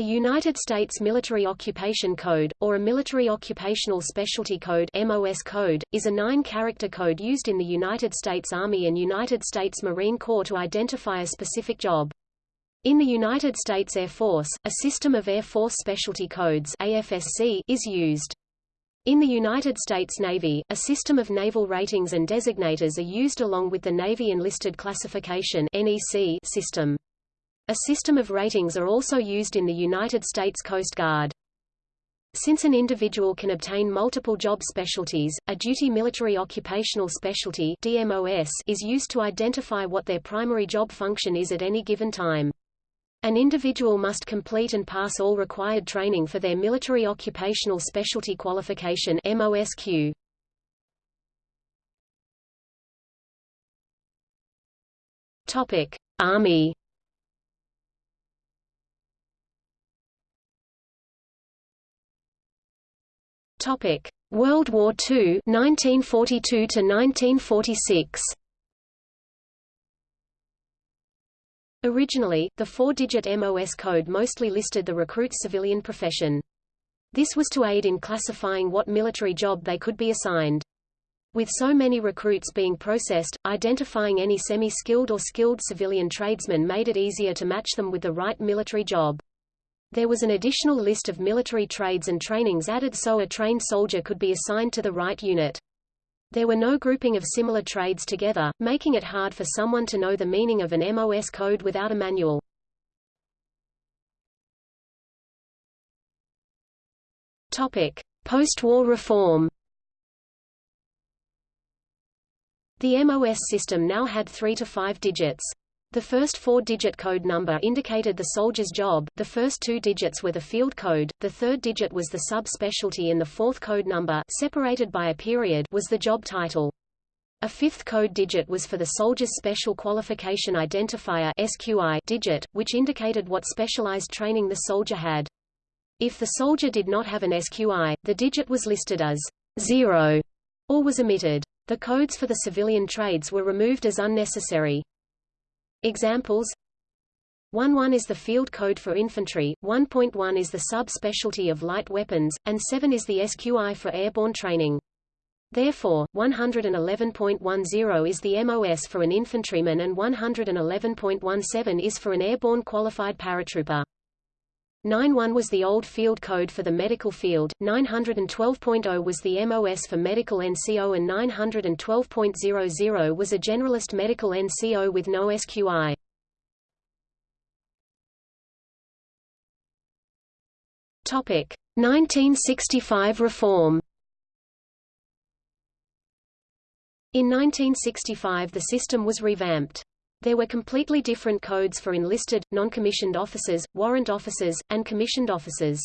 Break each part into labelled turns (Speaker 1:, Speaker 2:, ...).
Speaker 1: A United States Military Occupation Code, or a Military Occupational Specialty Code MOS code, is a nine-character code used in the United States Army and United States Marine Corps to identify a specific job. In the United States Air Force, a system of Air Force Specialty Codes AFSC is used. In the United States Navy, a system of naval ratings and designators are used along with the Navy Enlisted Classification NEC system. A system of ratings are also used in the United States Coast Guard. Since an individual can obtain multiple job specialties, a duty military occupational specialty DMOS is used to identify what their primary job function is at any given time. An individual must complete and pass all required training for their military occupational specialty qualification MOSQ. Topic: Army Topic: World War II 1942 to 1946. Originally, the four-digit MOS code mostly listed the recruit's civilian profession. This was to aid in classifying what military job they could be assigned. With so many recruits being processed, identifying any semi-skilled or skilled civilian tradesmen made it easier to match them with the right military job. There was an additional list of military trades and trainings added so a trained soldier could be assigned to the right unit. There were no grouping of similar trades together, making it hard for someone to know the meaning of an MOS code without a manual. Topic: Post-war reform. The MOS system now had 3 to 5 digits. The first four-digit code number indicated the soldier's job, the first two digits were the field code, the third digit was the sub-specialty and the fourth code number separated by a period was the job title. A fifth code digit was for the soldier's Special Qualification Identifier SQI digit, which indicated what specialized training the soldier had. If the soldier did not have an SQI, the digit was listed as 0 or was omitted. The codes for the civilian trades were removed as unnecessary. Examples 1.1 is the field code for infantry, 1.1 is the sub-specialty of light weapons, and 7 is the SQI for airborne training. Therefore, 111.10 is the MOS for an infantryman and 111.17 is for an airborne qualified paratrooper. 91 was the old field code for the medical field, 912.0 was the MOS for medical NCO and 912.00 was a generalist medical NCO with no SQI. Topic: 1965 reform. In 1965 the system was revamped. There were completely different codes for enlisted, non-commissioned officers, warrant officers, and commissioned officers.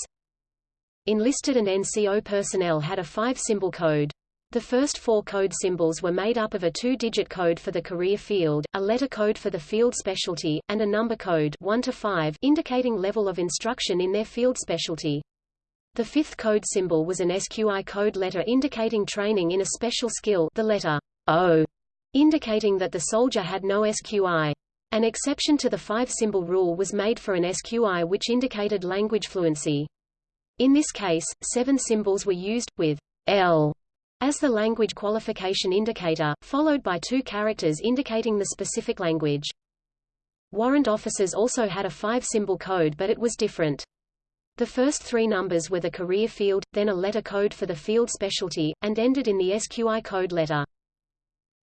Speaker 1: Enlisted and NCO personnel had a five-symbol code. The first four code symbols were made up of a two-digit code for the career field, a letter code for the field specialty, and a number code 1 to 5 indicating level of instruction in their field specialty. The fifth code symbol was an SQI code letter indicating training in a special skill the letter O indicating that the soldier had no SQI. An exception to the five-symbol rule was made for an SQI which indicated language fluency. In this case, seven symbols were used, with L as the language qualification indicator, followed by two characters indicating the specific language. Warrant officers also had a five-symbol code but it was different. The first three numbers were the career field, then a letter code for the field specialty, and ended in the SQI code letter.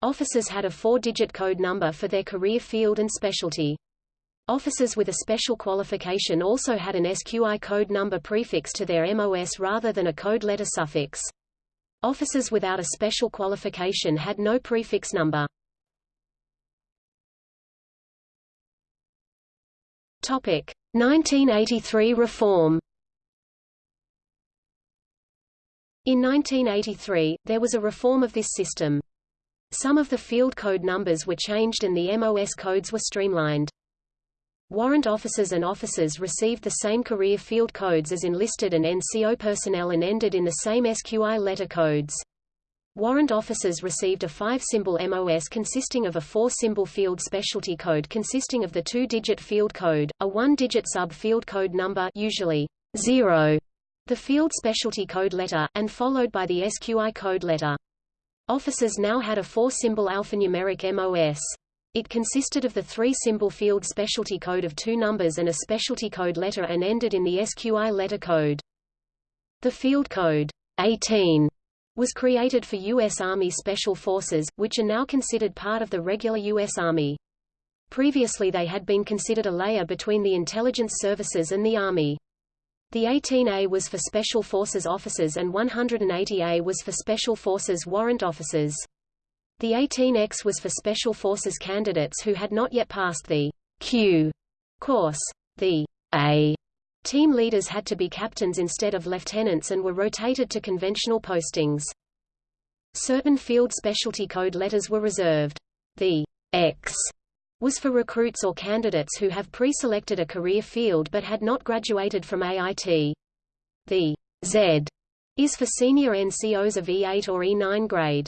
Speaker 1: Officers had a four-digit code number for their career field and specialty. Officers with a special qualification also had an SQI code number prefix to their MOS rather than a code letter suffix. Officers without a special qualification had no prefix number. Topic: 1983 reform. In 1983, there was a reform of this system. Some of the field code numbers were changed and the MOS codes were streamlined. Warrant officers and officers received the same career field codes as enlisted and NCO personnel and ended in the same SQI letter codes. Warrant officers received a five-symbol MOS consisting of a four-symbol field specialty code consisting of the two-digit field code, a one-digit sub-field code number usually 0, the field specialty code letter, and followed by the SQI code letter. Officers now had a four-symbol alphanumeric MOS. It consisted of the three-symbol field specialty code of two numbers and a specialty code letter and ended in the SQI letter code. The field code 18 was created for U.S. Army Special Forces, which are now considered part of the regular U.S. Army. Previously they had been considered a layer between the intelligence services and the Army. The 18A was for Special Forces officers and 180A was for Special Forces warrant officers. The 18X was for Special Forces candidates who had not yet passed the Q course. The A Team leaders had to be captains instead of lieutenants and were rotated to conventional postings. Certain field specialty code letters were reserved. The X was for recruits or candidates who have pre-selected a career field but had not graduated from AIT. The Z is for senior NCOs of E8 or E9 grade.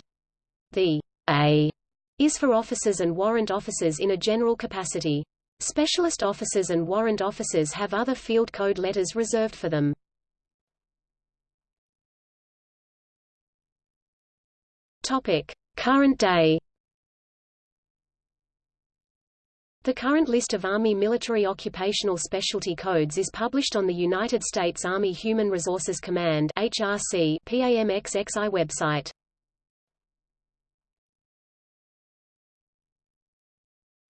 Speaker 1: The A is for officers and warrant officers in a general capacity. Specialist officers and warrant officers have other field code letters reserved for them. Topic: Current day. The current list of Army military occupational specialty codes is published on the United States Army Human Resources Command HRC PAMXXI website.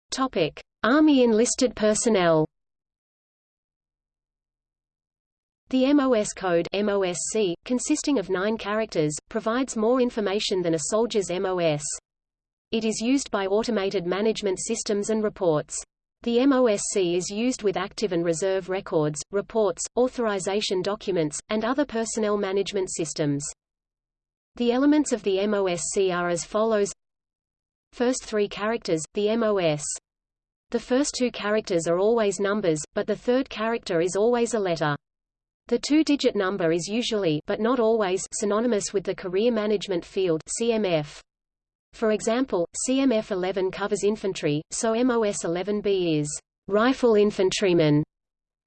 Speaker 1: Topic: Army enlisted personnel The MOS code MOSC, consisting of nine characters, provides more information than a soldier's MOS. It is used by automated management systems and reports. The MOSC is used with active and reserve records, reports, authorization documents, and other personnel management systems. The elements of the MOSC are as follows First three characters, the MOS the first two characters are always numbers, but the third character is always a letter. The two-digit number is usually but not always synonymous with the Career Management Field CMF. For example, CMF 11 covers infantry, so MOS 11B is rifle infantryman.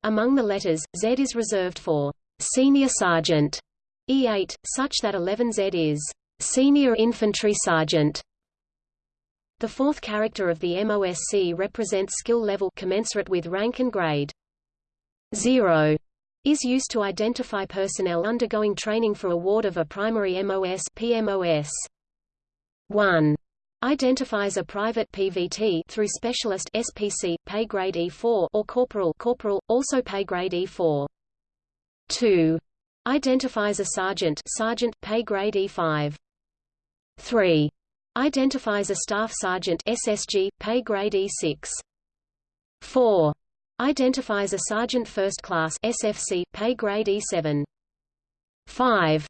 Speaker 1: Among the letters, Z is reserved for senior sergeant E8, such that 11Z is senior infantry sergeant. The fourth character of the MOSC represents skill level commensurate with rank and grade. 0 is used to identify personnel undergoing training for award of a primary MOS PMOS. 1 identifies a private PVT through specialist SPC pay grade E4 or corporal corporal also pay grade E4. 2 identifies a sergeant sergeant pay grade E5. 3 Identifies a Staff Sergeant SSG, pay grade E6. 4. Identifies a Sergeant First Class SFC, pay grade E7. 5.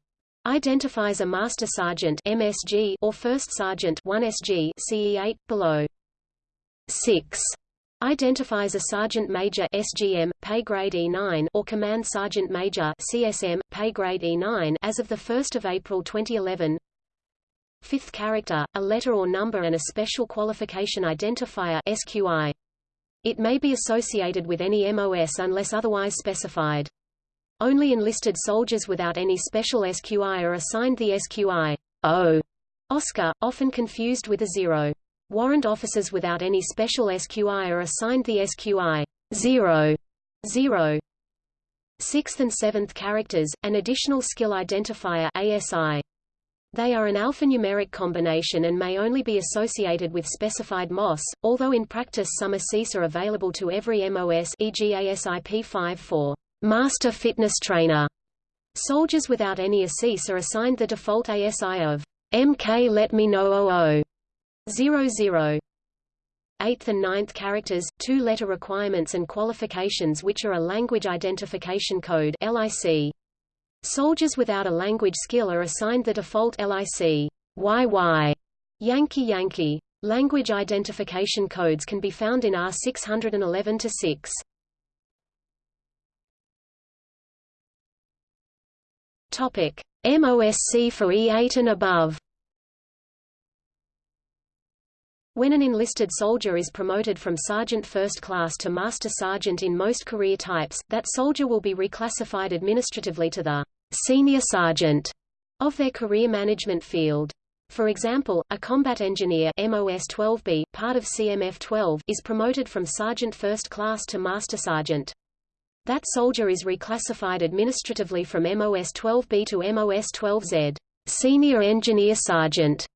Speaker 1: Identifies a Master Sergeant MSG or First Sergeant 1SG CE8 below. 6. Identifies a Sergeant Major SGM, pay grade E9 or Command Sergeant Major CSM, pay grade E9 as of 1 April 2011 Fifth character, a letter or number and a special qualification identifier SQI. It may be associated with any MOS unless otherwise specified. Only enlisted soldiers without any special SQI are assigned the SQI O Oscar, often confused with a zero. Warrant officers without any special SQI are assigned the SQI 0, 0. Sixth and seventh characters, an additional skill identifier ASI. They are an alphanumeric combination and may only be associated with specified MOS, although in practice some ASIS are available to every MOS e.g. ASIP5 for Master Fitness Trainer. Soldiers without any ASIS are assigned the default ASI of MK Let Me Know 00. 00. Eighth and ninth characters, two-letter requirements and qualifications which are a language identification code LIC. Soldiers without a language skill are assigned the default LIC YY Yankee Yankee. Language identification codes can be found in R611-6. Topic: MOSC for E8 and above. When an enlisted soldier is promoted from sergeant first class to master sergeant in most career types, that soldier will be reclassified administratively to the senior sergeant of their career management field. For example, a combat engineer MOS 12B, part of CMF 12, is promoted from sergeant first class to master sergeant. That soldier is reclassified administratively from MOS-12B to MOS-12Z, senior engineer sergeant.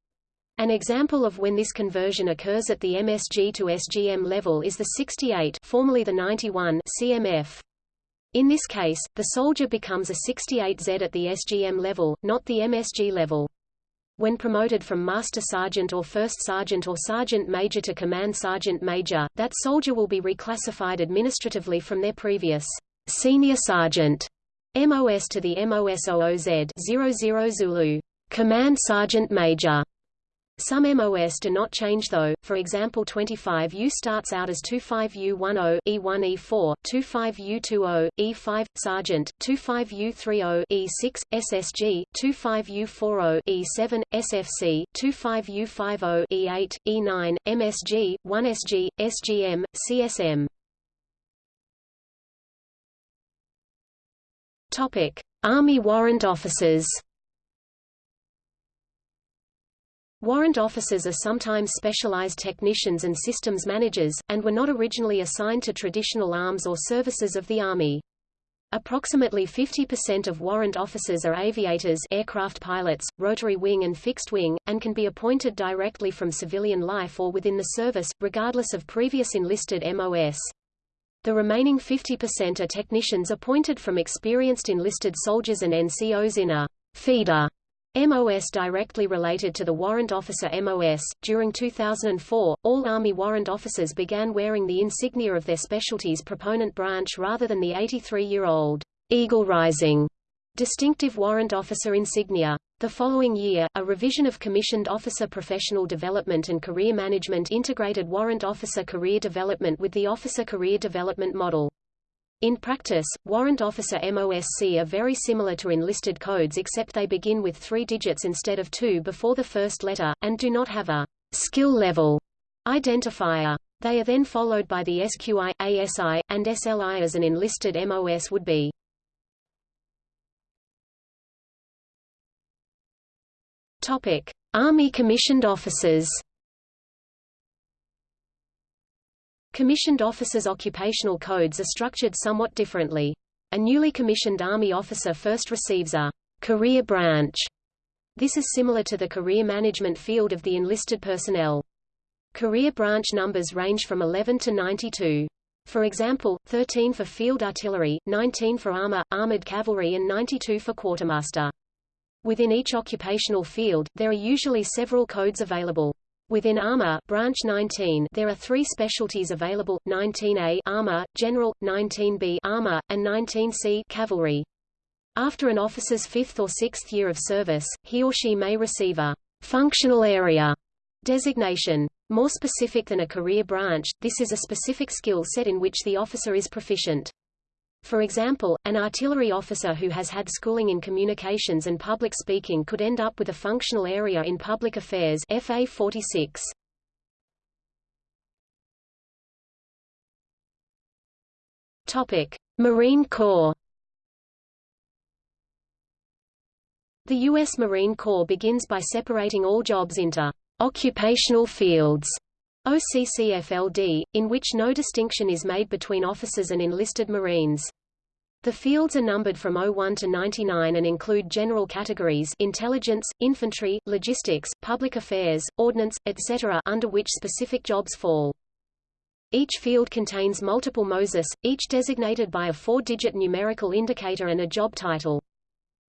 Speaker 1: An example of when this conversion occurs at the MSG to SGM level is the 68 formerly the 91 CMF. In this case, the soldier becomes a 68Z at the SGM level, not the MSG level. When promoted from Master Sergeant or First Sergeant or Sergeant Major to Command Sergeant Major, that soldier will be reclassified administratively from their previous Senior Sergeant MOS to the MOS-00Z 00 Zulu Command Sergeant Major some MOS do not change though, for example 25U starts out as 25U10, E1E4, 25U20, E5, Sergeant, 25U30, E6, SSG, 25U40, E7, SFC, 25U50, E8, E9, MSG, 1SG, SGM, CSM. Topic: Army warrant officers. Warrant officers are sometimes specialized technicians and systems managers, and were not originally assigned to traditional arms or services of the Army. Approximately 50% of warrant officers are aviators aircraft pilots, rotary wing and fixed wing, and can be appointed directly from civilian life or within the service, regardless of previous enlisted MOS. The remaining 50% are technicians appointed from experienced enlisted soldiers and NCOs in a feeder MOS directly related to the warrant officer MOS. During 2004, all Army warrant officers began wearing the insignia of their specialty's proponent branch rather than the 83-year-old Eagle Rising distinctive warrant officer insignia. The following year, a revision of Commissioned Officer Professional Development and Career Management integrated Warrant Officer Career Development with the Officer Career Development Model. In practice, warrant officer MOSC are very similar to enlisted codes except they begin with three digits instead of two before the first letter, and do not have a skill level identifier. They are then followed by the SQI, ASI, and SLI as an enlisted MOS would be. Topic: Army commissioned officers. Commissioned officers' occupational codes are structured somewhat differently. A newly commissioned Army officer first receives a career branch. This is similar to the career management field of the enlisted personnel. Career branch numbers range from 11 to 92. For example, 13 for field artillery, 19 for armor, armored cavalry and 92 for quartermaster. Within each occupational field, there are usually several codes available. Within Armor branch 19 there are three specialties available, 19A Armor, General, 19B Armor, and 19C Cavalry. After an officer's fifth or sixth year of service, he or she may receive a functional area designation. More specific than a career branch, this is a specific skill set in which the officer is proficient. For example, an artillery officer who has had schooling in communications and public speaking could end up with a functional area in public affairs FA 46. Topic: Marine Corps. The U.S. Marine Corps begins by separating all jobs into occupational fields OCCFLD, in which no distinction is made between officers and enlisted Marines. The fields are numbered from 01 to 99 and include general categories intelligence, infantry, logistics, public affairs, ordnance, etc. under which specific jobs fall. Each field contains multiple MOSIS, each designated by a four-digit numerical indicator and a job title.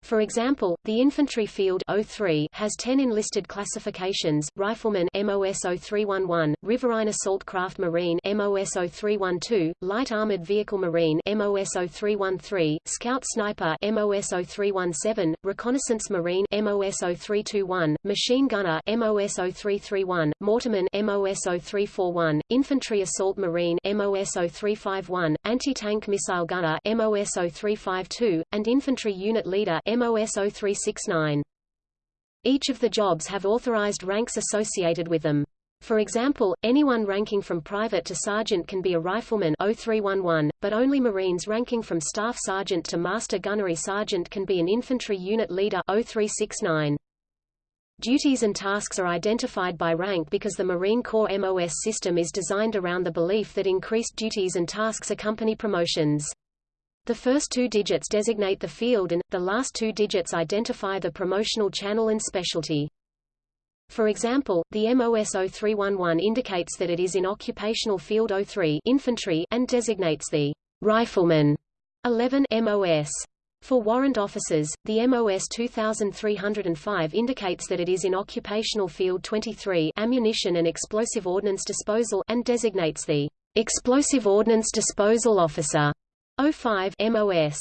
Speaker 1: For example, the infantry field 03 has 10 enlisted classifications: Rifleman MOS 0311, Riverine Assault Craft Marine MOS 0312, Light Armored Vehicle Marine MOS 0313, Scout Sniper MOS 0317, Reconnaissance Marine MOS 0321, Machine Gunner MOS 0331, Mortarman MOS 0341, Infantry Assault Marine MOS 0351, Anti-Tank Missile Gunner MOS 0352, and Infantry Unit Leader MOS 0369. Each of the jobs have authorized ranks associated with them. For example, anyone ranking from private to sergeant can be a rifleman 0311, but only Marines ranking from staff sergeant to master gunnery sergeant can be an infantry unit leader 0369. Duties and tasks are identified by rank because the Marine Corps MOS system is designed around the belief that increased duties and tasks accompany promotions. The first two digits designate the field and, the last two digits identify the promotional channel and specialty. For example, the MOS 0311 indicates that it is in Occupational Field 03 infantry and designates the rifleman 11 MOS. For warrant officers, the MOS 2305 indicates that it is in Occupational Field 23 ammunition and explosive ordnance disposal and designates the explosive ordnance disposal officer 05 MOS.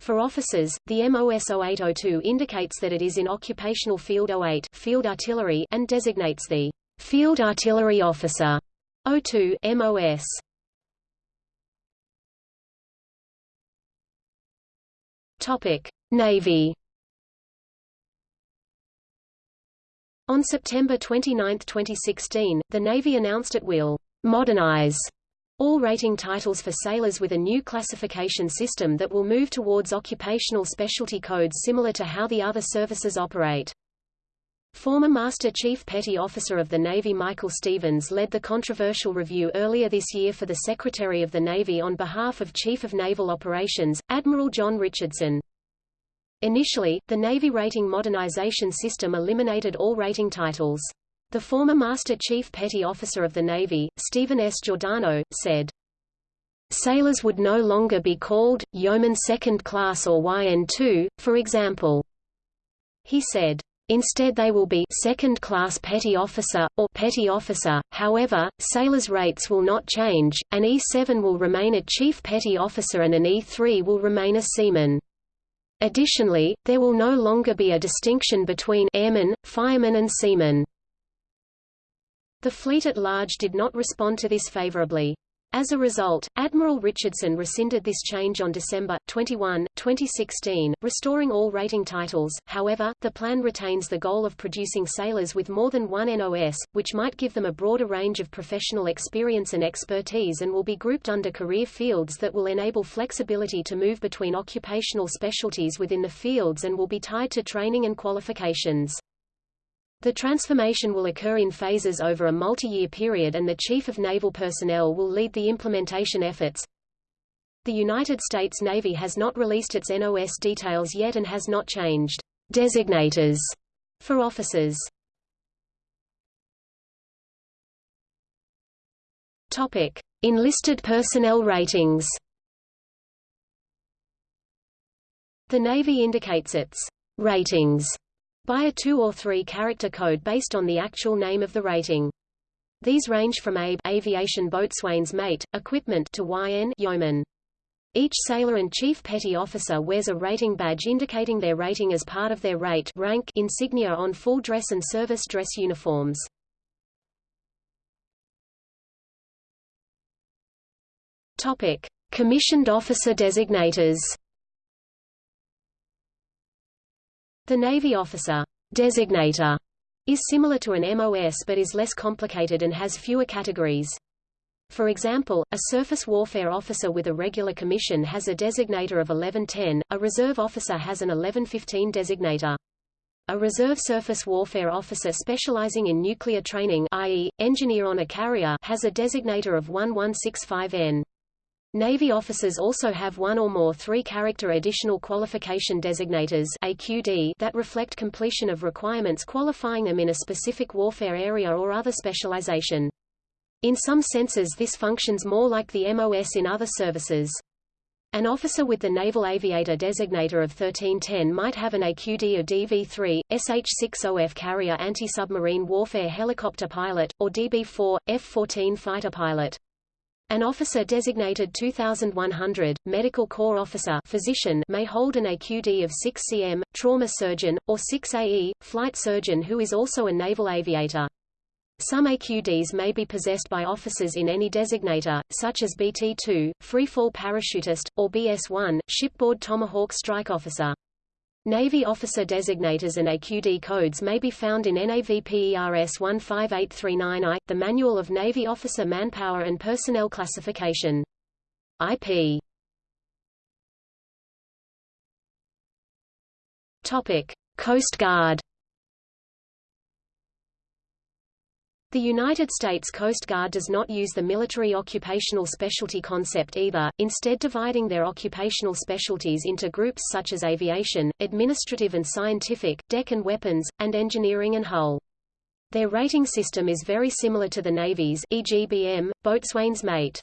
Speaker 1: For officers, the MOS 0802 indicates that it is in Occupational Field 08 Field Artillery and designates the Field Artillery Officer 02 MOS. Topic: Navy. On September 29, 2016, the Navy announced it will modernize all rating titles for sailors with a new classification system that will move towards occupational specialty codes similar to how the other services operate. Former Master Chief Petty Officer of the Navy Michael Stevens led the controversial review earlier this year for the Secretary of the Navy on behalf of Chief of Naval Operations, Admiral John Richardson. Initially, the Navy rating modernization system eliminated all rating titles. The former Master Chief Petty Officer of the Navy, Steven S. Giordano, said, Sailors would no longer be called, Yeoman Second Class or YN2, for example. He said, Instead they will be second class petty officer, or petty officer, however, sailors' rates will not change, an E7 will remain a chief petty officer and an E3 will remain a seaman. Additionally, there will no longer be a distinction between airmen, firemen and seamen. The fleet at large did not respond to this favorably. As a result, Admiral Richardson rescinded this change on December 21, 2016, restoring all rating titles. However, the plan retains the goal of producing sailors with more than one NOS, which might give them a broader range of professional experience and expertise and will be grouped under career fields that will enable flexibility to move between occupational specialties within the fields and will be tied to training and qualifications. The transformation will occur in phases over a multi-year period and the Chief of Naval Personnel will lead the implementation efforts. The United States Navy has not released its NOS details yet and has not changed designators for officers. Topic: Enlisted personnel ratings. The Navy indicates its ratings by a two- or three-character code based on the actual name of the rating. These range from ABE aviation boatswain's mate, equipment to YN yeoman. Each sailor and chief petty officer wears a rating badge indicating their rating as part of their rate rank insignia on full dress and service dress uniforms. Topic: Commissioned officer designators. The Navy officer designator is similar to an MOS but is less complicated and has fewer categories. For example, a surface warfare officer with a regular commission has a designator of 1110, a reserve officer has an 1115 designator. A reserve surface warfare officer specializing in nuclear training i.e., engineer on a carrier has a designator of 1165N. Navy officers also have one or more three-character additional qualification designators AQD that reflect completion of requirements qualifying them in a specific warfare area or other specialization. In some senses this functions more like the MOS in other services. An officer with the Naval Aviator designator of 1310 might have an AQD of DV3, SH-60F carrier anti-submarine warfare helicopter pilot, or DB4, F-14 fighter pilot. An officer designated 2100, medical corps officer physician may hold an AQD of 6 cm, trauma surgeon, or 6 AE, flight surgeon who is also a naval aviator. Some AQDs may be possessed by officers in any designator, such as BT-2, freefall parachutist, or BS-1, shipboard Tomahawk strike officer. Navy officer designators and AQD codes may be found in NAVPERS 15839I, the Manual of Navy Officer Manpower and Personnel Classification. IP. Topic: Coast Guard. The United States Coast Guard does not use the military occupational specialty concept either, instead dividing their occupational specialties into groups such as aviation, administrative and scientific, deck and weapons, and engineering and hull. Their rating system is very similar to the Navy's EGBM, Boatswain's Mate.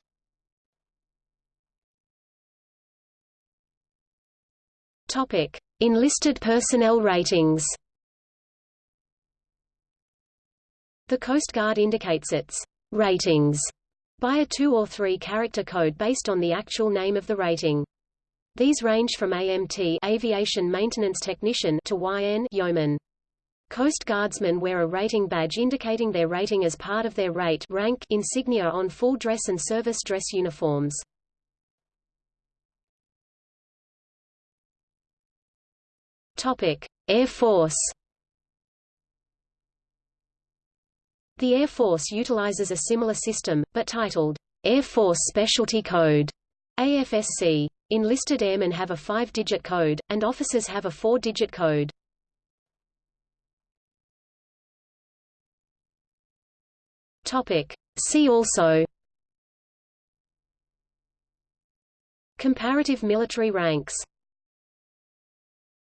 Speaker 1: Enlisted personnel ratings. The Coast Guard indicates its ratings by a two- or three-character code based on the actual name of the rating. These range from AMT Aviation Maintenance Technician to YN Yeoman. Coast Guardsmen wear a rating badge indicating their rating as part of their rate rank insignia on full dress and service dress uniforms. Topic: Air Force The Air Force utilizes a similar system, but titled Air Force Specialty Code AFSC. Enlisted airmen have a five-digit code, and officers have a four-digit code. Topic. See also Comparative military ranks